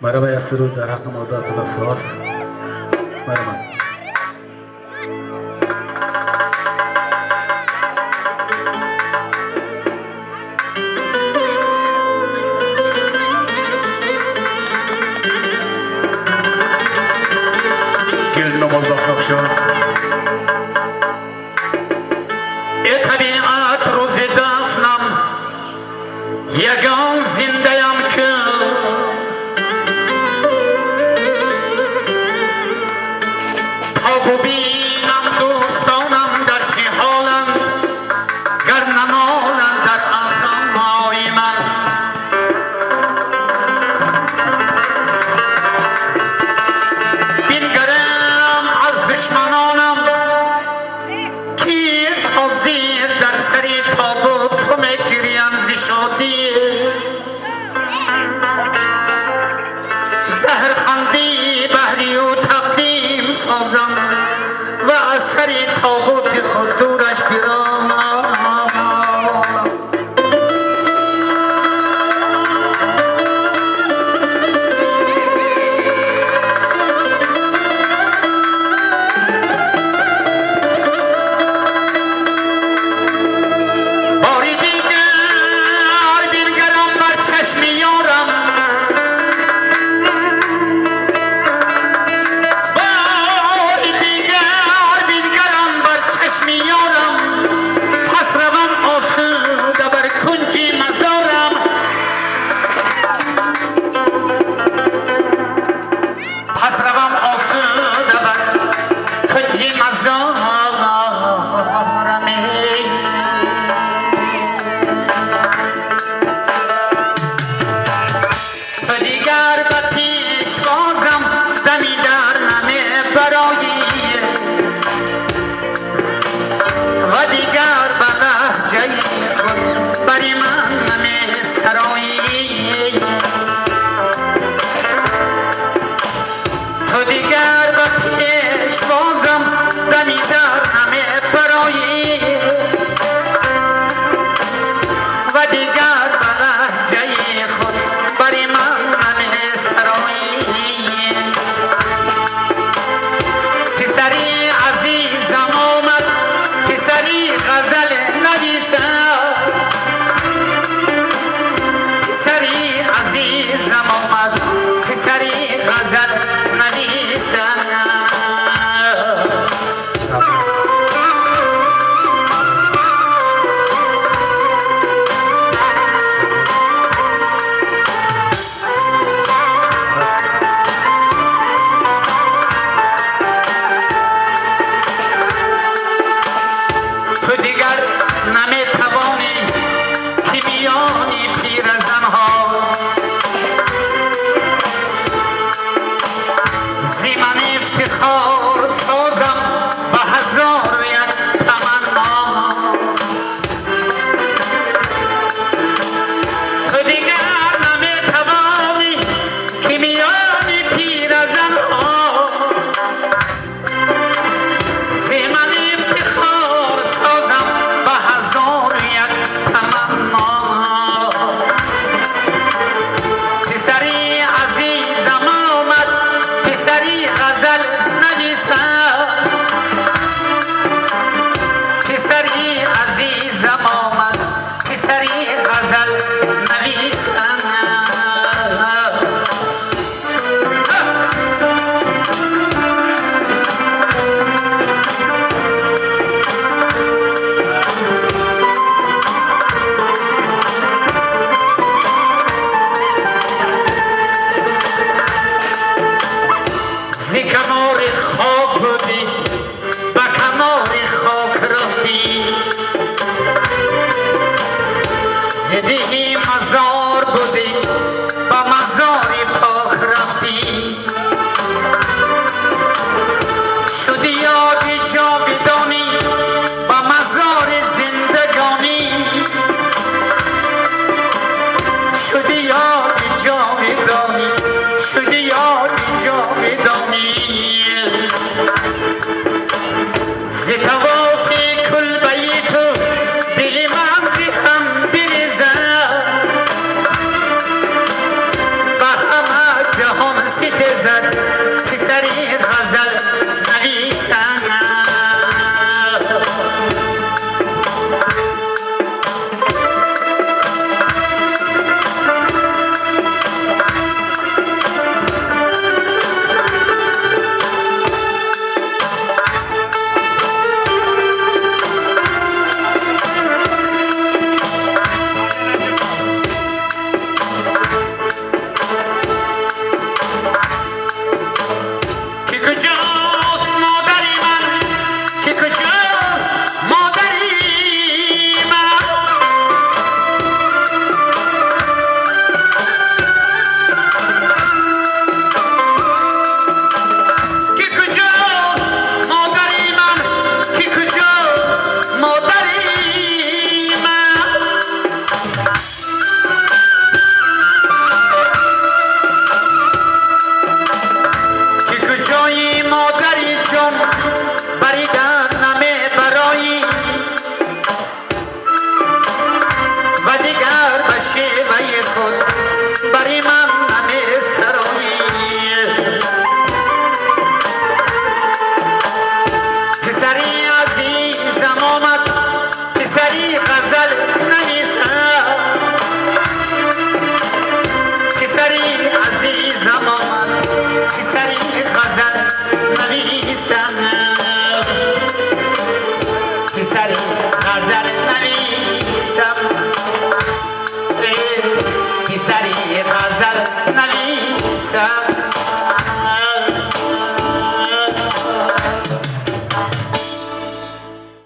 مرا یسرو در حق مادات نفس هاست مرا دیگر بطیر this up Sicanore